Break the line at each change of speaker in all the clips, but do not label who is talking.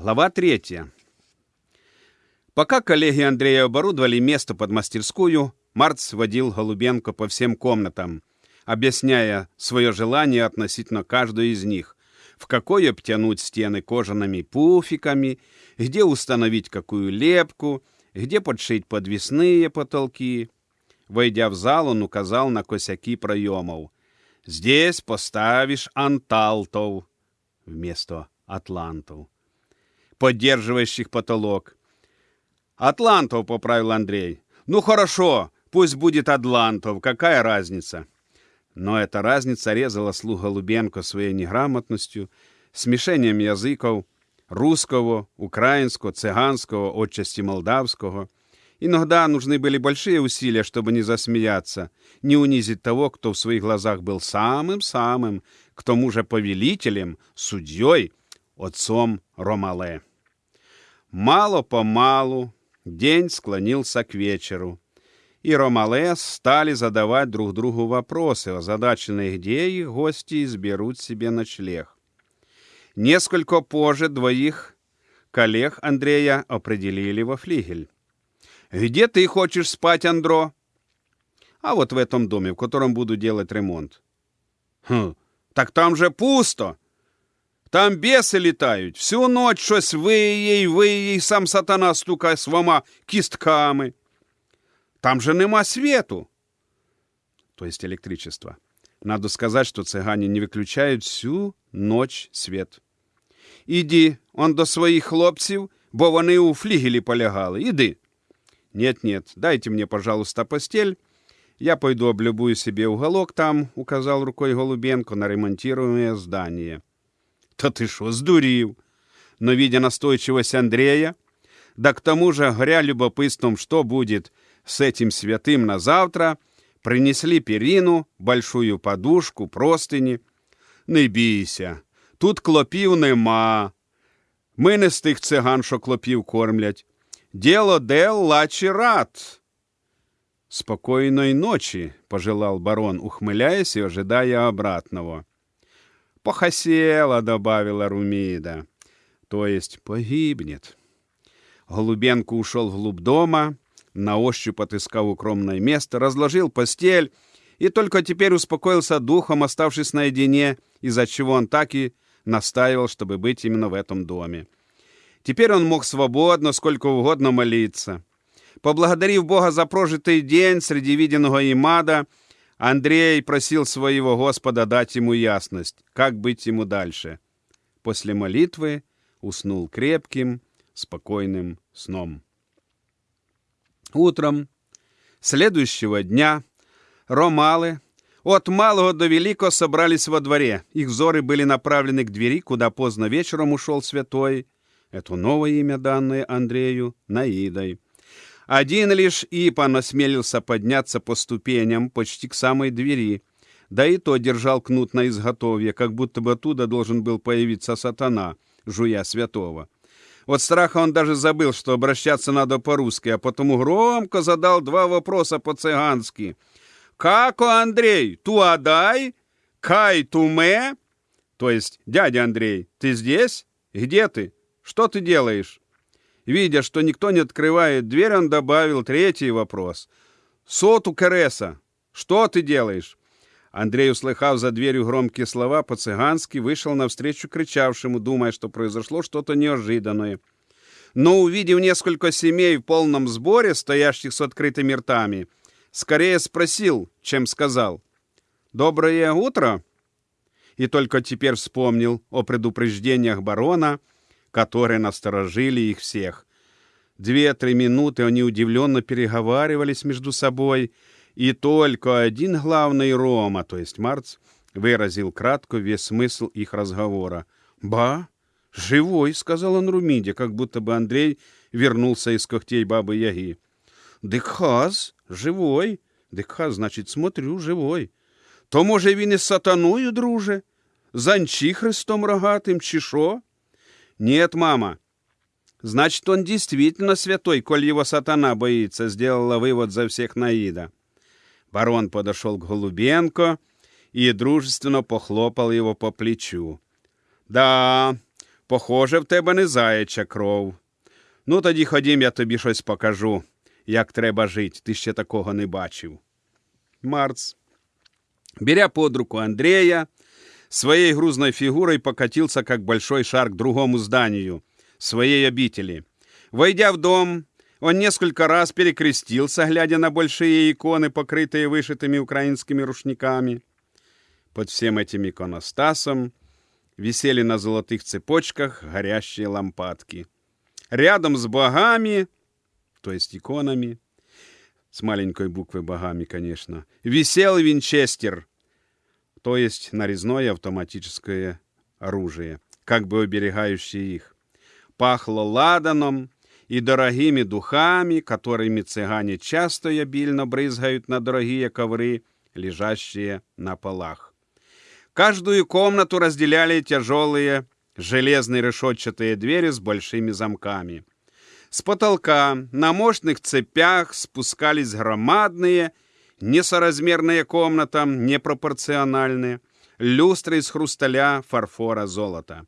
Глава третья. Пока коллеги Андрея оборудовали место под мастерскую, Марц водил Голубенко по всем комнатам, объясняя свое желание относительно каждой из них, в какой обтянуть стены кожаными пуфиками, где установить какую лепку, где подшить подвесные потолки. Войдя в зал, он указал на косяки проемов. «Здесь поставишь анталтов» вместо атлантов поддерживающих потолок. «Атлантов», — поправил Андрей. «Ну хорошо, пусть будет Атлантов, какая разница?» Но эта разница резала слух Голубенко своей неграмотностью, смешением языков русского, украинского, цыганского, отчасти молдавского. Иногда нужны были большие усилия, чтобы не засмеяться, не унизить того, кто в своих глазах был самым-самым, к тому же повелителем, судьей, отцом Ромале. Мало-помалу день склонился к вечеру, и Ромале стали задавать друг другу вопросы, озадаченные, где их гости изберут себе ночлег. Несколько позже двоих коллег Андрея определили во флигель. «Где ты хочешь спать, Андро?» «А вот в этом доме, в котором буду делать ремонт». «Хм, так там же пусто!» Там беси літають. Всю ночь щось виє й виє, й сам сатана стукає своїми кістками. Там же нема свету. То есть электричества. Надо сказать, что цыгане не выключают всю ночь свет. Іди, он до своїх хлопців, бо вони у флігелі полягали. Іди. Нет-нет, дайте мне, пожалуйста, постель. Я пойду облюбую себе уголок там, указал рукой Голубенко на ремонтируемое здание. «Та ты что, сдурил?» Но, видя настойчивость Андрея, да к тому же, горя любопытством, что будет с этим святым на завтра, принесли перину, большую подушку, простыни. Не бійся, тут клопів нема. Ми не з тих циган, що клопів кормлять. Діло дел лачі рад. Спокойной ночи, пожелал барон, ухмыляясь и ожидая обратного. «Похосела», — добавила Румида. «То есть погибнет». Голубенко ушел вглубь дома, на ощупь отыскал укромное место, разложил постель и только теперь успокоился духом, оставшись наедине, из-за чего он так и настаивал, чтобы быть именно в этом доме. Теперь он мог свободно, сколько угодно молиться. Поблагодарив Бога за прожитый день среди виденного им ада, Андрей просил своего Господа дать ему ясность, как быть ему дальше. После молитвы уснул крепким, спокойным сном. Утром следующего дня ромалы от малого до великого собрались во дворе. Их взоры были направлены к двери, куда поздно вечером ушел святой. Это новое имя, данное Андрею, Наидой. Один лишь Ипан осмелился подняться по ступеням почти к самой двери, да и то держал кнут на изготовье, как будто бы оттуда должен был появиться сатана, жуя святого. От страха он даже забыл, что обращаться надо по-русски, а потому громко задал два вопроса по-цыгански. «Како, Андрей, туадай? Кай туме?» То есть, дядя Андрей, ты здесь? Где ты? Что ты делаешь? Видя, что никто не открывает дверь, он добавил третий вопрос. «Соту Кереса, что ты делаешь?» Андрей, услыхав за дверью громкие слова, по-цыгански вышел навстречу кричавшему, думая, что произошло что-то неожиданное. Но, увидев несколько семей в полном сборе, стоящих с открытыми ртами, скорее спросил, чем сказал. «Доброе утро!» И только теперь вспомнил о предупреждениях барона, которые насторожили их всех. Две-три минуты они удивленно переговаривались между собой, и только один главный Рома, то есть Марц, выразил кратко весь смысл их разговора. «Ба, живой», — сказал он Румиде, как будто бы Андрей вернулся из когтей бабы-яги. «Дикхаз, живой. Дикхаз, значит, смотрю, живой. То, може, він із сатаною, друже? З анчихристом рогатим, чи що?» «Нет, мама. Значит, он действительно святой, коль его сатана боится», — сделала вывод за всех Наида. Барон подошел к Голубенко и дружественно похлопал его по плечу. «Да, Похоже, в тебе не заяча кров. Ну, тоді ходім, я тобі щось покажу, як треба жити. Ти ще такого не бачив. Марц, беря под руку Андрея, своей грузной фигурой покатился, как большой шар, к другому зданию, своей обители. Войдя в дом, он несколько раз перекрестился, глядя на большие иконы, покрытые вышитыми украинскими рушниками. Под всем этим иконостасом висели на золотых цепочках горящие лампадки. Рядом с богами, то есть иконами, с маленькой буквы богами, конечно, висел винчестер, то есть нарезное автоматическое оружие, как бы оберегающее их. Пахло ладаном и дорогими духами, которыми цыгане часто и обильно брызгают на дорогие ковры, лежащие на полах. Каждую комнату разделяли тяжелые железные решетчатые двери с большими замками. С потолка на мощных цепях спускались громадные, несоразмерные комнатам, непропорциональные, люстры из хрусталя, фарфора, золота.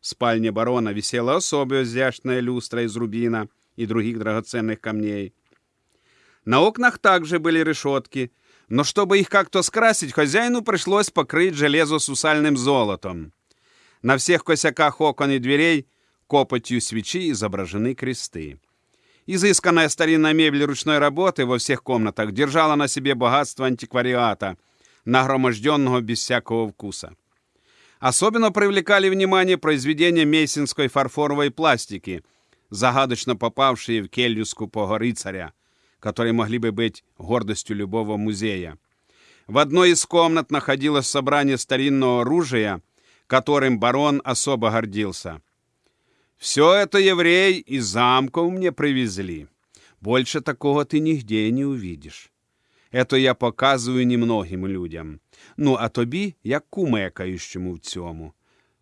В спальне барона висела особая изящная люстра из рубина и других драгоценных камней. На окнах также были решетки, но чтобы их как-то скрасить, хозяину пришлось покрыть железо сусальным золотом. На всех косяках окон и дверей копотью свечи изображены кресты. Изысканная старинная мебель ручной работы во всех комнатах держала на себе богатство антиквариата, нагроможденного без всякого вкуса. Особенно привлекали внимание произведения мейсинской фарфоровой пластики, загадочно попавшие в келью скупого рыцаря, которые могли бы быть гордостью любого музея. В одной из комнат находилось собрание старинного оружия, которым барон особо гордился. «Все это евреи из замков мне привезли. Больше такого ты нигде не увидишь. Это я показую немногим людям. Ну, а тобі, як кумекающему в цьому.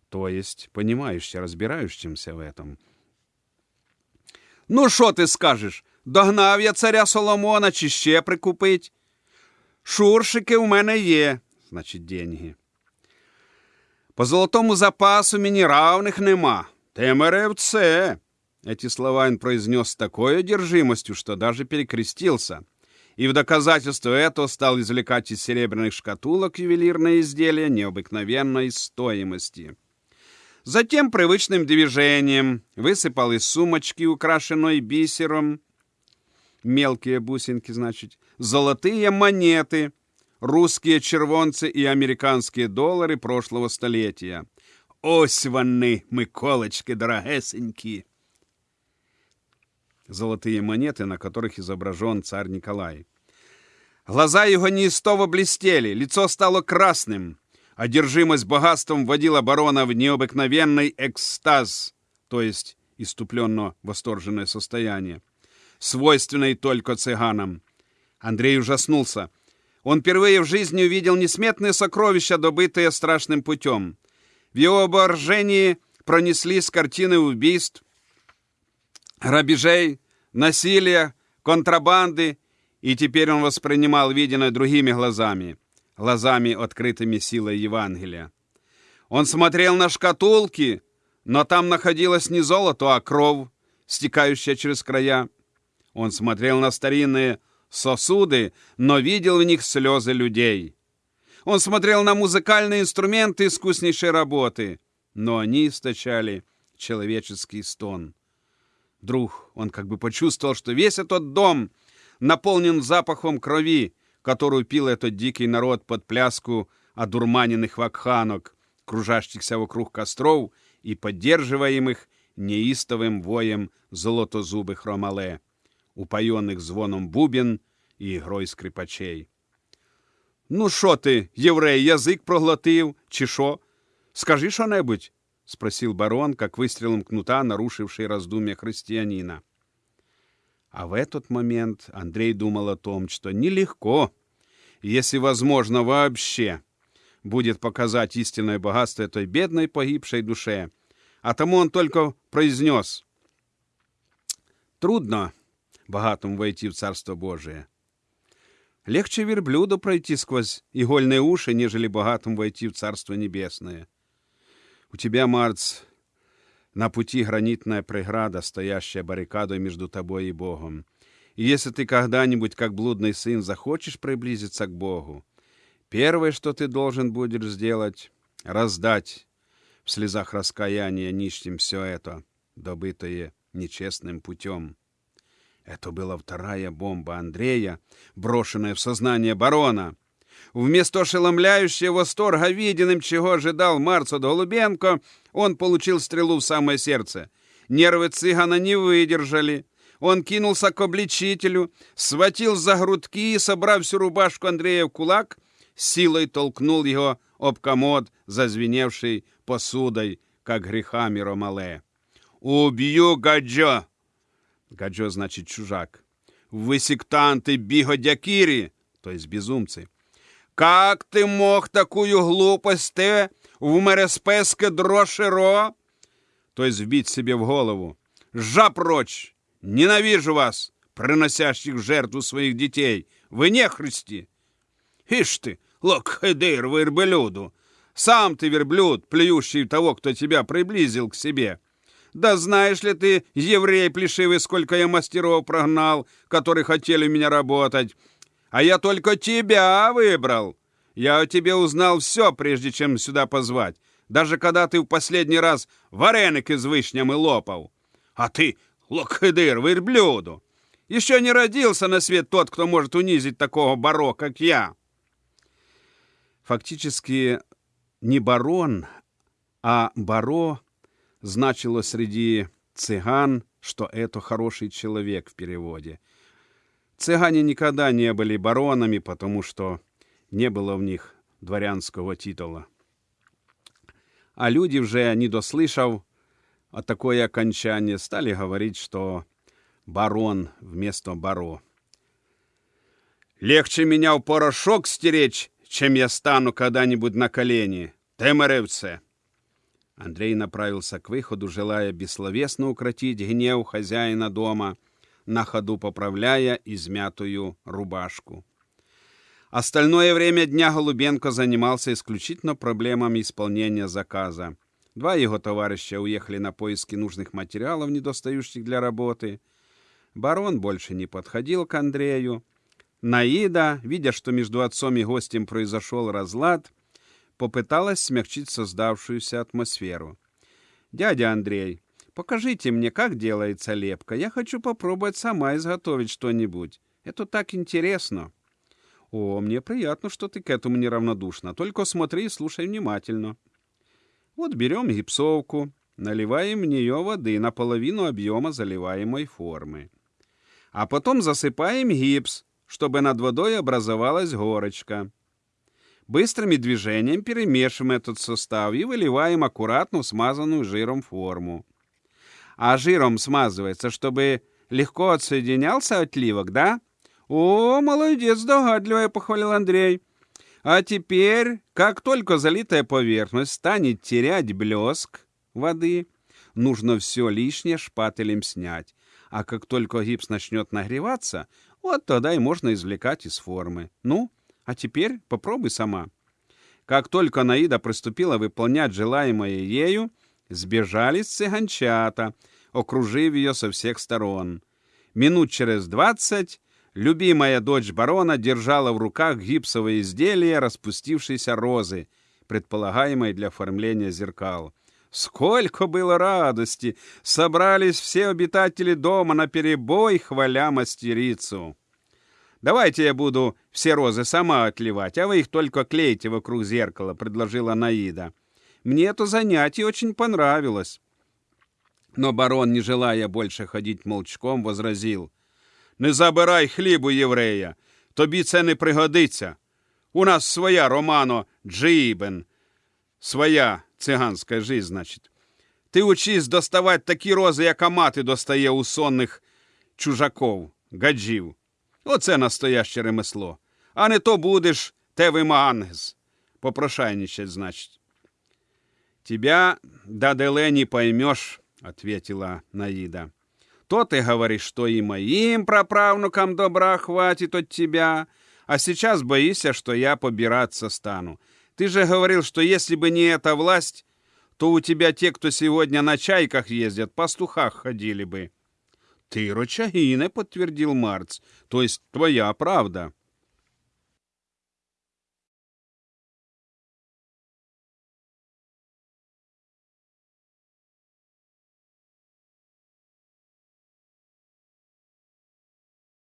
То есть, понимаешься, разбирающимся в этом. Ну, що ти скажеш? Догнав я царя Соломона чи ще прикупить? Шуршики у мене є, значить, деньги. По золотому запасу мені равних нема. Меревце. Эти слова он произнес с такой одержимостью, что даже перекрестился. И в доказательство этого стал извлекать из серебряных шкатулок ювелирные изделия необыкновенной стоимости. Затем привычным движением высыпал из сумочки, украшенной бисером, мелкие бусинки, значит, золотые монеты, русские червонцы и американские доллары прошлого столетия. Ось вони, Миколочки, дорогесенькі. Золотые монеты, на которых изображен царь Николай. Глаза его неистово блестели, лицо стало красным. Одержимость богатством вводила барона в необыкновенный экстаз, то есть иступленно восторженное состояние, свойственное только цыганам. Андрей ужаснулся. Он впервые в жизни увидел несметные сокровища, добытые страшным путем. В его воображении пронеслись картины убийств, грабежей, насилия, контрабанды, и теперь он воспринимал виденное другими глазами, глазами, открытыми силой Евангелия. Он смотрел на шкатулки, но там находилось не золото, а кровь, стекающая через края. Он смотрел на старинные сосуды, но видел в них слезы людей. Он смотрел на музыкальные инструменты искуснейшей работы, но они источали человеческий стон. Вдруг он как бы почувствовал, что весь этот дом наполнен запахом крови, которую пил этот дикий народ под пляску одурманенных вакханок, кружащихся вокруг костров и поддерживаемых неистовым воем золотозубых ромале упоенных звоном бубен і ігрой скрипачей. Ну, що ти, єврей, язик проглотив, чи що? Скажи що-небудь, спросил барон, как выстрелом кнута, нарушивший раздумья христианина. А в этот момент Андрей думал о том, что нелегко, если возможно вообще, будет показать истинное богатство этой бедной погибшей душе. А тому он только произнес. Трудно богатому войти в Царство Божие. Легче верблюду пройти сквозь игольные уши, нежели богатым войти в Царство Небесное. У тебя, Марц, На пути гранитная преграда, стоящая баррикадой между тобой и Богом. И если ты когда-нибудь, как блудный сын, захочешь приблизиться к Богу, первое, что ты должен будешь сделать, раздать в слезах раскаяния нищим все это, добытое нечестным путем. Это была вторая бомба Андрея, брошенная в сознание барона. Вместо ошеломляющего восторга виденным, чего ожидал Марцот Голубенко, он получил стрелу в самое сердце. Нервы цыгана не выдержали. Он кинулся к обличителю, схватил за грудки и, собрав всю рубашку Андрея в кулак, силой толкнул его об комод, зазвеневший посудой, как грехами Ромале. «Убью Гаджо!» Гаджо значит чужак. «Вы сектанты бигодякири!» то есть безумцы. «Как ты мог такую глупость ты в мереспеске дрошеро?» то есть вбить себе в голову. «Жа прочь! Ненавижу вас, приносящих в жертву своих детей! Вы не христи!» «Ишь ты, локхедыр верблюду! Сам ты верблюд, плюющий того, кто тебя приблизил к себе!» Да знаешь ли ты, еврей плешивый, сколько я мастеров прогнал, которые хотели у меня работать. А я только тебя выбрал. Я о тебе узнал все, прежде чем сюда позвать. Даже когда ты в последний раз вареники с вишнями лопал. А ты, локхедыр, верблюду. Еще не родился на свет тот, кто может унизить такого баро, как я. Фактически не барон, а баро значило среди цыган, что это хороший человек в переводе. Цыгане никогда не были баронами, потому что не было в них дворянского титула. А люди, уже не дослышав о такое окончание, стали говорить, что барон вместо баро. «Легче меня в порошок стеречь, чем я стану когда-нибудь на колени. Темеревце!» Андрей направился к выходу, желая бессловесно укротить гнев хозяина дома, на ходу поправляя измятую рубашку. Остальное время дня Голубенко занимался исключительно проблемами исполнения заказа. Два его товарища уехали на поиски нужных материалов, недостающих для работы. Барон больше не подходил к Андрею. Наида, видя, что между отцом и гостем произошел разлад, попыталась смягчить создавшуюся атмосферу. «Дядя Андрей, покажите мне, как делается лепка. Я хочу попробовать сама изготовить что-нибудь. Это так интересно». «О, мне приятно, что ты к этому неравнодушна. Только смотри и слушай внимательно». Вот берем гипсовку, наливаем в нее воды наполовину объема заливаемой формы. А потом засыпаем гипс, чтобы над водой образовалась горочка. Быстрыми движениями перемешиваем этот состав и выливаем аккуратно смазанную жиром форму. А жиром смазывается, чтобы легко отсоединялся отливок, да? О, молодец, догадливая, похвалил Андрей. А теперь, как только залитая поверхность станет терять блеск воды, нужно все лишнее шпателем снять. А как только гипс начнет нагреваться, вот тогда и можно извлекать из формы. Ну, а теперь попробуй сама. Как только Наида приступила выполнять желаемое ею, сбежались цыганчата, окружив ее со всех сторон. Минут через двадцать любимая дочь барона держала в руках гипсовое изделие распустившейся розы, предполагаемой для оформления зеркал. Сколько было радости! Собрались все обитатели дома на перебой, хваля мастерицу. Давайте я буду все розы сама отливать, а вы их только клейте вокруг зеркала», — предложила Наида. «Мне это занятие очень понравилось». Но барон, не желая больше ходить молчком, возразил. «Не забирай хлібу єврея, тобі це не пригодиться. У нас своя Романо Джибен, своя циганська жизнь, значить. Ти учись доставати такі рози, яка мати достає у сонних чужаков, гаджів. Оце настояще ремесло. А не то будеш тевимангз. Попрошайничать, значит. Тебя, Даделе, не поймешь, ответила Наида. То ты говоришь, что и моим праправнукам добра хватит от тебя, а сейчас боишься, что я побираться стану. Ты же говорил, что если бы не эта власть, то у тебя те, кто сегодня на чайках ездят, пастухах ходили бы. Ты Рочагине, подтвердил Марц, то есть твоя правда.